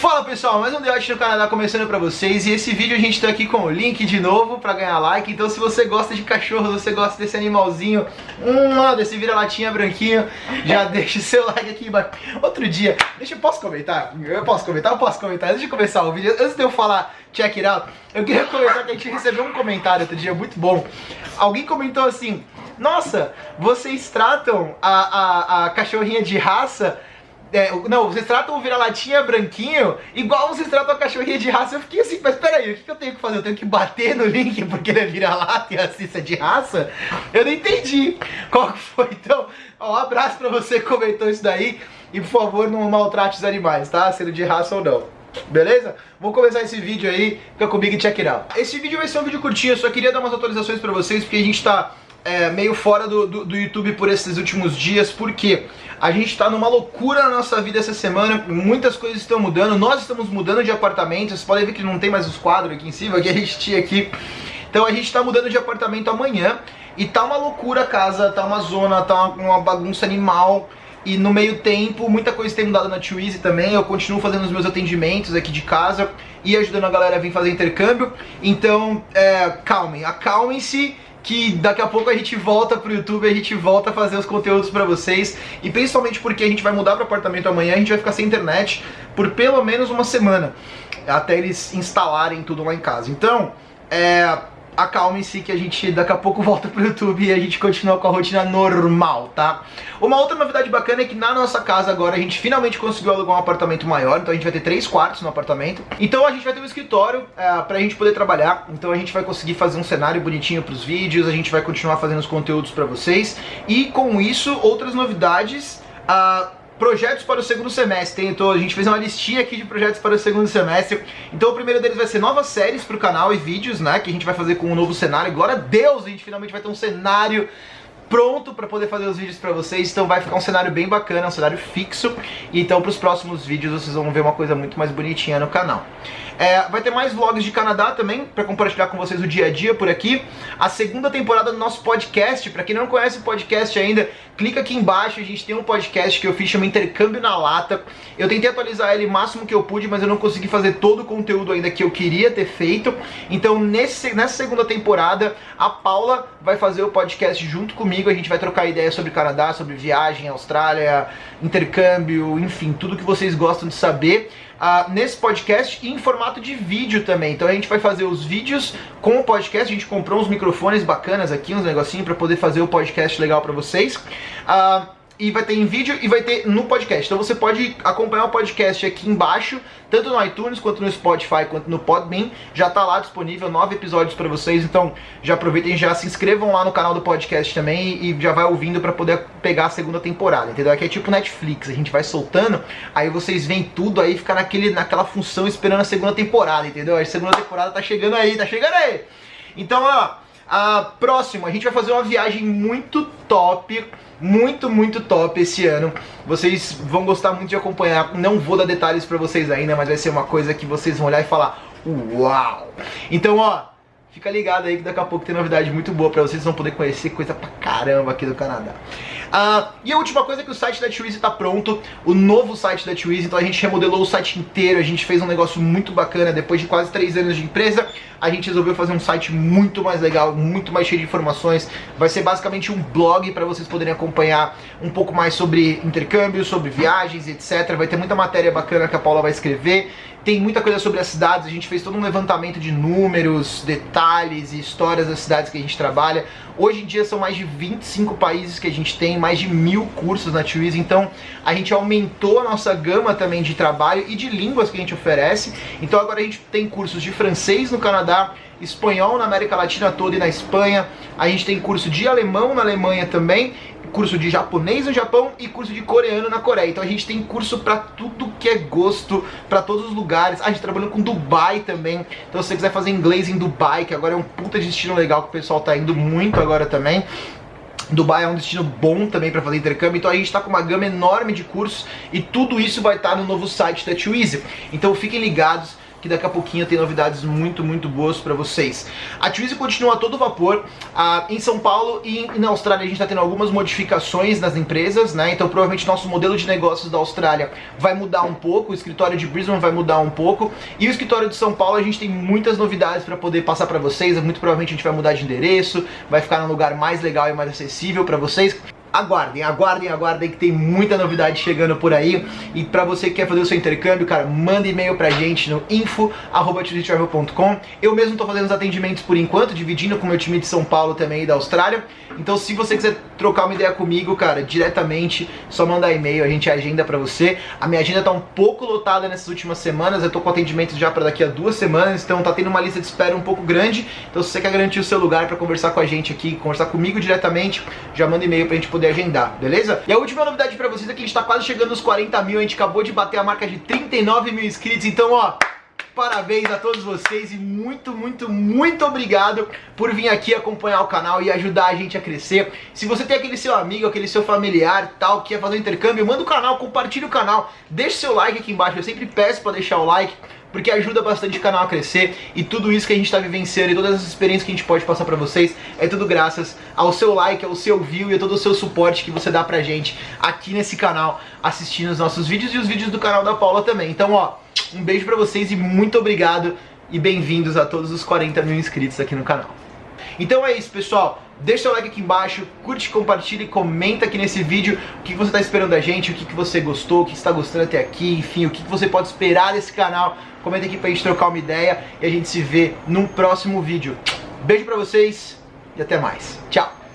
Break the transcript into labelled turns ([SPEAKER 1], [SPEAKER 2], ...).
[SPEAKER 1] Fala pessoal, mais um The no Canadá começando pra vocês e esse vídeo a gente tá aqui com o link de novo pra ganhar like, então se você gosta de cachorro, você gosta desse animalzinho, hum, desse vira-latinha branquinho, já deixa o seu like aqui embaixo. Outro dia, deixa eu, posso comentar? Eu posso comentar? Eu posso comentar? Antes de começar o vídeo, antes de eu falar check it out, eu queria comentar que a gente recebeu um comentário outro dia muito bom. Alguém comentou assim, nossa, vocês tratam a, a, a cachorrinha de raça é, não, vocês tratam o vira-latinha branquinho igual vocês tratam a cachorrinha de raça. Eu fiquei assim, mas peraí, o que eu tenho que fazer? Eu tenho que bater no link porque ele é vira-lata e a Cissa é de raça? Eu não entendi qual que foi. Então, ó, um abraço pra você que comentou isso daí. E por favor, não maltrate os animais, tá? Sendo de raça ou não. Beleza? Vou começar esse vídeo aí, fica comigo e check it out. Esse vídeo vai ser um vídeo curtinho, eu só queria dar umas atualizações pra vocês, porque a gente tá é, meio fora do, do, do, YouTube por esses últimos dias, porque a gente está numa loucura na nossa vida essa semana, muitas coisas estão mudando, nós estamos mudando de apartamento, vocês podem ver que não tem mais os quadros aqui em cima, que a gente tinha aqui. Então a gente está mudando de apartamento amanhã, e tá uma loucura a casa, tá uma zona, tá uma, uma bagunça animal, e no meio tempo, muita coisa tem mudado na Easy também, eu continuo fazendo os meus atendimentos aqui de casa, e ajudando a galera a vir fazer intercâmbio, então é, calmem, acalmem-se, que daqui a pouco a gente volta pro YouTube, a gente volta a fazer os conteúdos pra vocês, e principalmente porque a gente vai mudar pro apartamento amanhã, a gente vai ficar sem internet por pelo menos uma semana, até eles instalarem tudo lá em casa. Então, é, acalmem-se que a gente daqui a pouco volta pro YouTube e a gente continua com a rotina normal, tá? Uma outra novidade bacana é que na nossa casa agora a gente finalmente conseguiu alugar um apartamento maior, então a gente vai ter três quartos no apartamento. Então a gente vai ter um escritório é, pra gente poder trabalhar, então a gente vai conseguir fazer um cenário bonitinho pros vídeos, a gente vai continuar fazendo os conteúdos pra vocês. E com isso, outras novidades... Uh, projetos para o segundo semestre. Então a gente fez uma listinha aqui de projetos para o segundo semestre. Então o primeiro deles vai ser novas séries para o canal e vídeos, né? Que a gente vai fazer com um novo cenário. Glória a Deus, a gente finalmente vai ter um cenário pronto para poder fazer os vídeos para vocês, então vai ficar um cenário bem bacana, um cenário fixo, então para os próximos vídeos vocês vão ver uma coisa muito mais bonitinha no canal. É, vai ter mais vlogs de Canadá também, para compartilhar com vocês o dia a dia por aqui. A segunda temporada do nosso podcast, para quem não conhece o podcast ainda, clica aqui embaixo, a gente tem um podcast que eu fiz, chama Intercâmbio na Lata. Eu tentei atualizar ele o máximo que eu pude, mas eu não consegui fazer todo o conteúdo ainda que eu queria ter feito. Então nesse, nessa segunda temporada, a Paula vai fazer o podcast junto comigo, a gente vai trocar ideias sobre Canadá, sobre viagem, Austrália, intercâmbio, enfim, tudo que vocês gostam de saber uh, nesse podcast e em formato de vídeo também. Então a gente vai fazer os vídeos com o podcast, a gente comprou uns microfones bacanas aqui, uns negocinhos para poder fazer o podcast legal para vocês. Uh, e vai ter em vídeo e vai ter no podcast. Então você pode acompanhar o podcast aqui embaixo, tanto no iTunes quanto no Spotify, quanto no Podbean. Já tá lá disponível nove episódios para vocês, então já aproveitem já se inscrevam lá no canal do podcast também e já vai ouvindo para poder pegar a segunda temporada, entendeu? Aqui é tipo Netflix, a gente vai soltando, aí vocês veem tudo aí, fica naquele, naquela função esperando a segunda temporada, entendeu? A segunda temporada tá chegando aí, tá chegando aí! Então, ó, a próximo, a gente vai fazer uma viagem muito top muito, muito top esse ano. Vocês vão gostar muito de acompanhar. Não vou dar detalhes pra vocês ainda, mas vai ser uma coisa que vocês vão olhar e falar Uau! Então, ó, fica ligado aí que daqui a pouco tem novidade muito boa pra vocês. Vocês vão poder conhecer coisa pra caramba aqui do Canadá. Uh, e a última coisa é que o site da Twizy tá pronto, o novo site da Twizy, então a gente remodelou o site inteiro, a gente fez um negócio muito bacana, depois de quase 3 anos de empresa, a gente resolveu fazer um site muito mais legal, muito mais cheio de informações, vai ser basicamente um blog para vocês poderem acompanhar um pouco mais sobre intercâmbio, sobre viagens, etc. Vai ter muita matéria bacana que a Paula vai escrever, tem muita coisa sobre as cidades, a gente fez todo um levantamento de números, detalhes e histórias das cidades que a gente trabalha. Hoje em dia são mais de 25 países que a gente tem, mais de mil cursos na Twizy, então a gente aumentou a nossa gama também de trabalho e de línguas que a gente oferece. Então agora a gente tem cursos de francês no Canadá, espanhol na América Latina toda e na Espanha, a gente tem curso de alemão na Alemanha também, curso de japonês no Japão e curso de coreano na Coreia. Então a gente tem curso para tudo que é gosto, para todos os lugares. A gente trabalhando com Dubai também. Então se você quiser fazer inglês em Dubai, que agora é um puta destino legal que o pessoal tá indo muito agora também. Dubai é um destino bom também para fazer intercâmbio, então a gente está com uma gama enorme de cursos e tudo isso vai estar tá no novo site da Twizy. Então fiquem ligados, que daqui a pouquinho tem novidades muito, muito boas para vocês. A Twizy continua todo vapor. Ah, em São Paulo e na Austrália a gente está tendo algumas modificações nas empresas, né? Então provavelmente nosso modelo de negócios da Austrália vai mudar um pouco, o escritório de Brisbane vai mudar um pouco e o escritório de São Paulo a gente tem muitas novidades para poder passar para vocês. Muito provavelmente a gente vai mudar de endereço, vai ficar num lugar mais legal e mais acessível para vocês aguardem, aguardem, aguardem que tem muita novidade chegando por aí. E pra você que quer fazer o seu intercâmbio, cara, manda e-mail pra gente no info.com. Eu mesmo tô fazendo os atendimentos por enquanto, dividindo com o meu time de São Paulo também e da Austrália. Então se você quiser trocar uma ideia comigo, cara, diretamente, só mandar e-mail, a gente agenda pra você. A minha agenda tá um pouco lotada nessas últimas semanas, eu tô com atendimentos já pra daqui a duas semanas, então tá tendo uma lista de espera um pouco grande. Então se você quer garantir o seu lugar pra conversar com a gente aqui, conversar comigo diretamente, já manda e-mail pra gente poder agendar, beleza? E a última novidade pra vocês é que a gente tá quase chegando nos 40 mil, a gente acabou de bater a marca de 39 mil inscritos, então ó... Parabéns a todos vocês e muito, muito, muito obrigado por vir aqui acompanhar o canal e ajudar a gente a crescer. Se você tem aquele seu amigo, aquele seu familiar tal, que quer fazer um intercâmbio, manda o canal, compartilha o canal, deixa seu like aqui embaixo, eu sempre peço para deixar o like, porque ajuda bastante o canal a crescer e tudo isso que a gente está vivenciando e todas as experiências que a gente pode passar para vocês é tudo graças ao seu like, ao seu view e a todo o seu suporte que você dá pra gente aqui nesse canal assistindo os nossos vídeos e os vídeos do canal da Paula também. Então, ó, um beijo pra vocês e muito obrigado e bem-vindos a todos os 40 mil inscritos aqui no canal. Então é isso, pessoal. Deixa seu like aqui embaixo, curte, compartilha e comenta aqui nesse vídeo o que você está esperando da gente, o que você gostou, o que está gostando até aqui, enfim, o que você pode esperar desse canal. Comenta aqui pra gente trocar uma ideia e a gente se vê num próximo vídeo. Beijo pra vocês e até mais. Tchau!